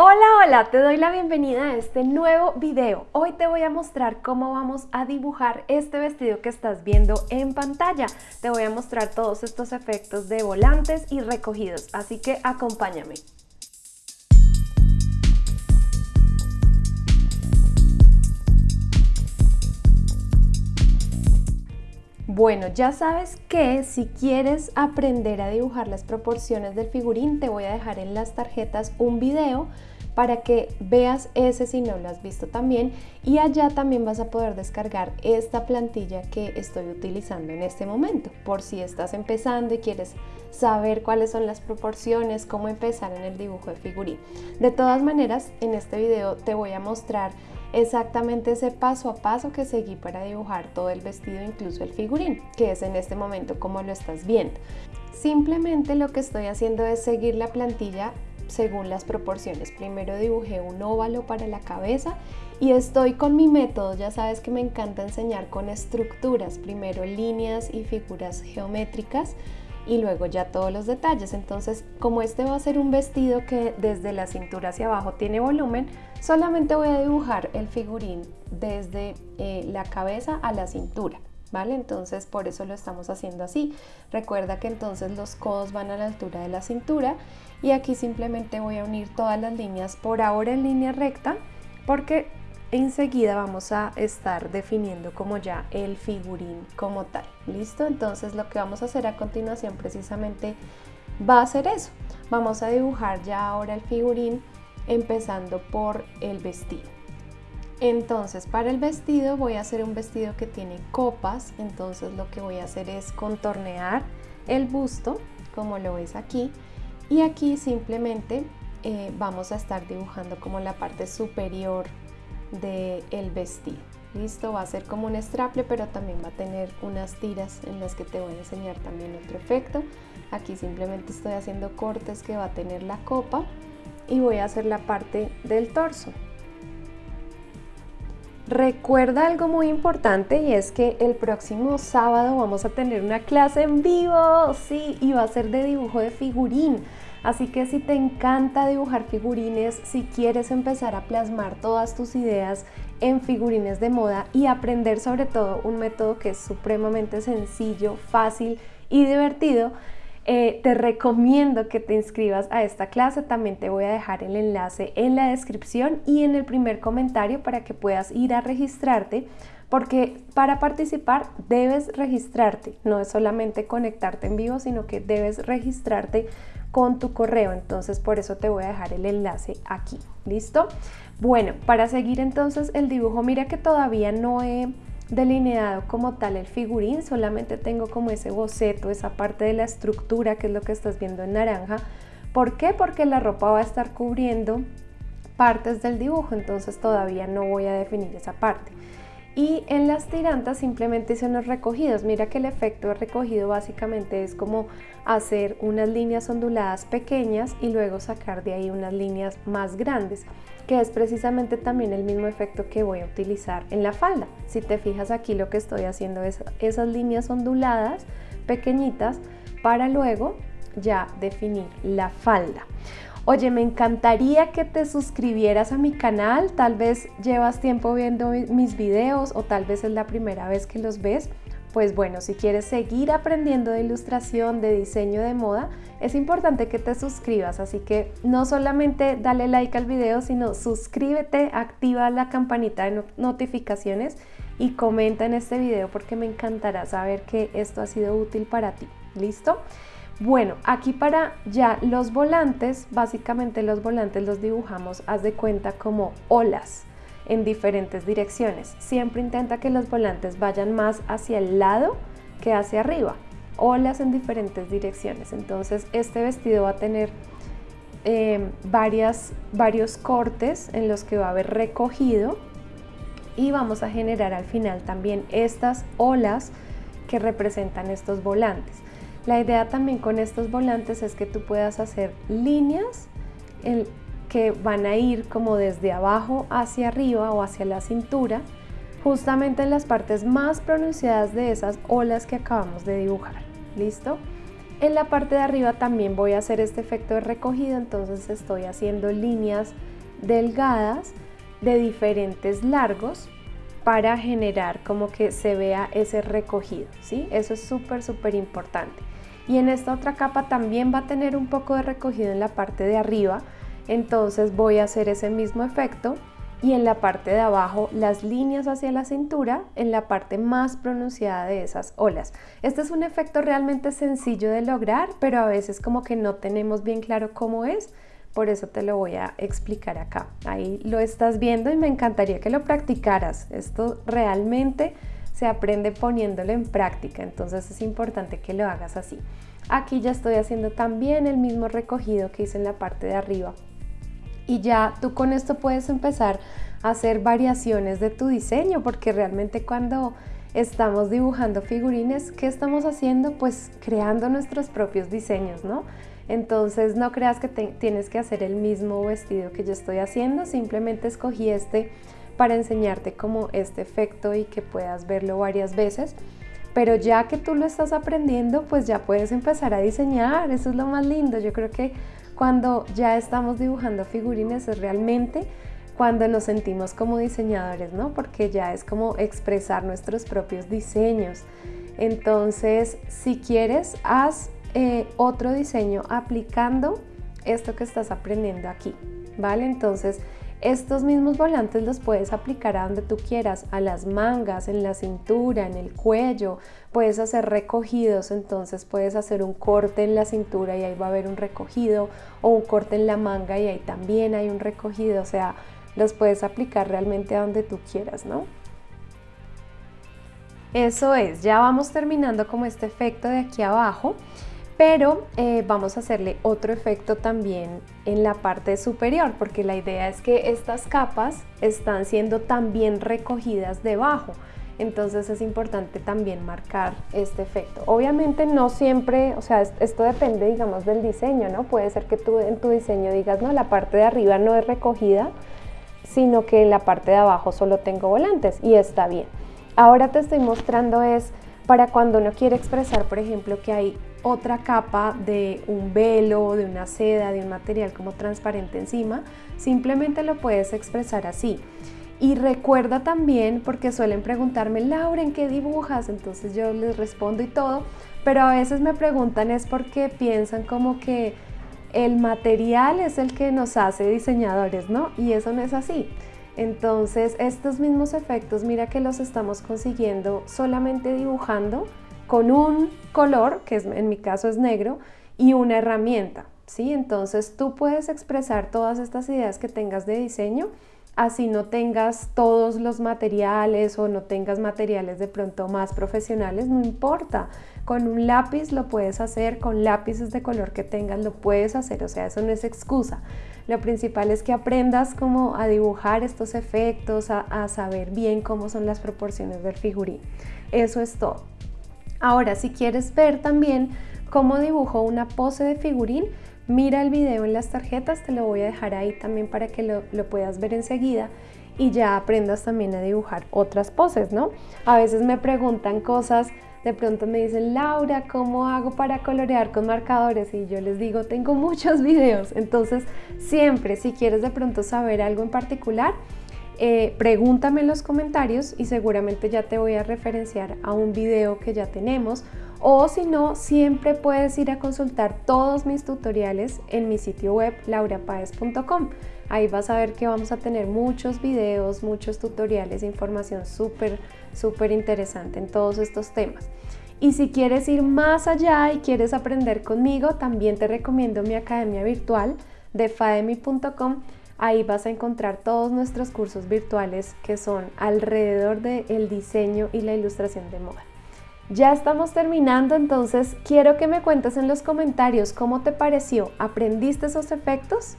Hola, hola, te doy la bienvenida a este nuevo video. Hoy te voy a mostrar cómo vamos a dibujar este vestido que estás viendo en pantalla. Te voy a mostrar todos estos efectos de volantes y recogidos, así que acompáñame. Bueno, ya sabes que si quieres aprender a dibujar las proporciones del figurín, te voy a dejar en las tarjetas un video para que veas ese si no lo has visto también y allá también vas a poder descargar esta plantilla que estoy utilizando en este momento por si estás empezando y quieres saber cuáles son las proporciones, cómo empezar en el dibujo de figurín. De todas maneras, en este video te voy a mostrar exactamente ese paso a paso que seguí para dibujar todo el vestido, incluso el figurín, que es en este momento como lo estás viendo. Simplemente lo que estoy haciendo es seguir la plantilla según las proporciones. Primero dibujé un óvalo para la cabeza y estoy con mi método, ya sabes que me encanta enseñar con estructuras, primero líneas y figuras geométricas y luego ya todos los detalles. Entonces, como este va a ser un vestido que desde la cintura hacia abajo tiene volumen, solamente voy a dibujar el figurín desde eh, la cabeza a la cintura. ¿Vale? Entonces por eso lo estamos haciendo así. Recuerda que entonces los codos van a la altura de la cintura y aquí simplemente voy a unir todas las líneas por ahora en línea recta porque enseguida vamos a estar definiendo como ya el figurín como tal. ¿Listo? Entonces lo que vamos a hacer a continuación precisamente va a ser eso. Vamos a dibujar ya ahora el figurín empezando por el vestido. Entonces para el vestido voy a hacer un vestido que tiene copas, entonces lo que voy a hacer es contornear el busto, como lo ves aquí, y aquí simplemente eh, vamos a estar dibujando como la parte superior del vestido. Listo, va a ser como un straple, pero también va a tener unas tiras en las que te voy a enseñar también otro efecto. Aquí simplemente estoy haciendo cortes que va a tener la copa y voy a hacer la parte del torso. Recuerda algo muy importante y es que el próximo sábado vamos a tener una clase en vivo, sí, y va a ser de dibujo de figurín. Así que si te encanta dibujar figurines, si quieres empezar a plasmar todas tus ideas en figurines de moda y aprender sobre todo un método que es supremamente sencillo, fácil y divertido, eh, te recomiendo que te inscribas a esta clase, también te voy a dejar el enlace en la descripción y en el primer comentario para que puedas ir a registrarte porque para participar debes registrarte, no es solamente conectarte en vivo, sino que debes registrarte con tu correo, entonces por eso te voy a dejar el enlace aquí, ¿listo? Bueno, para seguir entonces el dibujo, mira que todavía no he delineado como tal el figurín, solamente tengo como ese boceto, esa parte de la estructura que es lo que estás viendo en naranja. ¿Por qué? Porque la ropa va a estar cubriendo partes del dibujo, entonces todavía no voy a definir esa parte. Y en las tirantas simplemente hice unos recogidos. Mira que el efecto de recogido básicamente es como hacer unas líneas onduladas pequeñas y luego sacar de ahí unas líneas más grandes que es precisamente también el mismo efecto que voy a utilizar en la falda. Si te fijas aquí lo que estoy haciendo es esas líneas onduladas pequeñitas para luego ya definir la falda. Oye, me encantaría que te suscribieras a mi canal, tal vez llevas tiempo viendo mis videos o tal vez es la primera vez que los ves pues bueno, si quieres seguir aprendiendo de ilustración, de diseño de moda, es importante que te suscribas, así que no solamente dale like al video, sino suscríbete, activa la campanita de notificaciones y comenta en este video porque me encantará saber que esto ha sido útil para ti. ¿Listo? Bueno, aquí para ya los volantes, básicamente los volantes los dibujamos, haz de cuenta como olas en diferentes direcciones. Siempre intenta que los volantes vayan más hacia el lado que hacia arriba, olas en diferentes direcciones. Entonces este vestido va a tener varias, varios cortes en los que va a haber recogido y vamos a generar al final también estas olas que representan estos volantes. La idea también con estos volantes es que tú puedas hacer líneas que van a ir como desde abajo hacia arriba o hacia la cintura, justamente en las partes más pronunciadas de esas olas que acabamos de dibujar. ¿Listo? en la parte de arriba también voy a hacer este efecto de recogido, entonces estoy haciendo líneas delgadas de diferentes largos para generar como que se vea ese recogido, ¿sí? Eso es súper, súper importante. Y en esta otra capa también va a tener un poco de recogido en la parte de arriba, entonces voy a hacer ese mismo efecto y en la parte de abajo las líneas hacia la cintura en la parte más pronunciada de esas olas. Este es un efecto realmente sencillo de lograr, pero a veces como que no tenemos bien claro cómo es, por eso te lo voy a explicar acá. Ahí lo estás viendo y me encantaría que lo practicaras. Esto realmente se aprende poniéndolo en práctica, entonces es importante que lo hagas así. Aquí ya estoy haciendo también el mismo recogido que hice en la parte de arriba y ya tú con esto puedes empezar a hacer variaciones de tu diseño porque realmente cuando estamos dibujando figurines, ¿qué estamos haciendo? Pues creando nuestros propios diseños, ¿no? Entonces no creas que tienes que hacer el mismo vestido que yo estoy haciendo, simplemente escogí este para enseñarte como este efecto y que puedas verlo varias veces. Pero ya que tú lo estás aprendiendo, pues ya puedes empezar a diseñar, eso es lo más lindo. Yo creo que cuando ya estamos dibujando figurines es realmente cuando nos sentimos como diseñadores, ¿no? Porque ya es como expresar nuestros propios diseños. Entonces, si quieres, haz eh, otro diseño aplicando esto que estás aprendiendo aquí, ¿vale? Entonces, estos mismos volantes los puedes aplicar a donde tú quieras, a las mangas, en la cintura, en el cuello, puedes hacer recogidos, entonces puedes hacer un corte en la cintura y ahí va a haber un recogido, o un corte en la manga y ahí también hay un recogido, o sea, los puedes aplicar realmente a donde tú quieras, ¿no? Eso es, ya vamos terminando como este efecto de aquí abajo pero eh, vamos a hacerle otro efecto también en la parte superior porque la idea es que estas capas están siendo también recogidas debajo entonces es importante también marcar este efecto. Obviamente no siempre, o sea, esto depende digamos del diseño, ¿no? Puede ser que tú en tu diseño digas, no, la parte de arriba no es recogida, sino que en la parte de abajo solo tengo volantes y está bien. Ahora te estoy mostrando es para cuando uno quiere expresar, por ejemplo, que hay otra capa de un velo, de una seda, de un material como transparente encima, simplemente lo puedes expresar así. Y recuerda también, porque suelen preguntarme, Laura, ¿en qué dibujas? Entonces yo les respondo y todo, pero a veces me preguntan es porque piensan como que el material es el que nos hace diseñadores, ¿no? Y eso no es así. Entonces estos mismos efectos, mira que los estamos consiguiendo solamente dibujando con un color, que en mi caso es negro, y una herramienta. ¿sí? Entonces tú puedes expresar todas estas ideas que tengas de diseño, así no tengas todos los materiales o no tengas materiales de pronto más profesionales, no importa. Con un lápiz lo puedes hacer, con lápices de color que tengas lo puedes hacer, o sea, eso no es excusa. Lo principal es que aprendas como a dibujar estos efectos, a, saber bien cómo son las proporciones del figurín. Eso es todo. Ahora, si quieres ver también cómo dibujo una pose de figurín, mira el video en las tarjetas, te lo voy a dejar ahí también para que lo, puedas ver enseguida y ya aprendas también a dibujar otras poses, ¿no? A veces me preguntan cosas, de pronto me dicen, Laura, ¿cómo hago para colorear con marcadores? Y yo les digo, tengo muchos videos, entonces siempre, si quieres de pronto saber algo en particular, eh, pregúntame en los comentarios y seguramente ya te voy a referenciar a un video que ya tenemos o si no, siempre puedes ir a consultar todos mis tutoriales en mi sitio web laurapaez.com. Ahí vas a ver que vamos a tener muchos videos, muchos tutoriales, información súper, súper interesante en todos estos temas. Y si quieres ir más allá y quieres aprender conmigo, también te recomiendo mi academia virtual de faemi.com Ahí vas a encontrar todos nuestros cursos virtuales que son alrededor del diseño y la ilustración de moda. Ya estamos terminando, entonces quiero que me cuentes en los comentarios cómo te pareció. ¿Aprendiste esos efectos?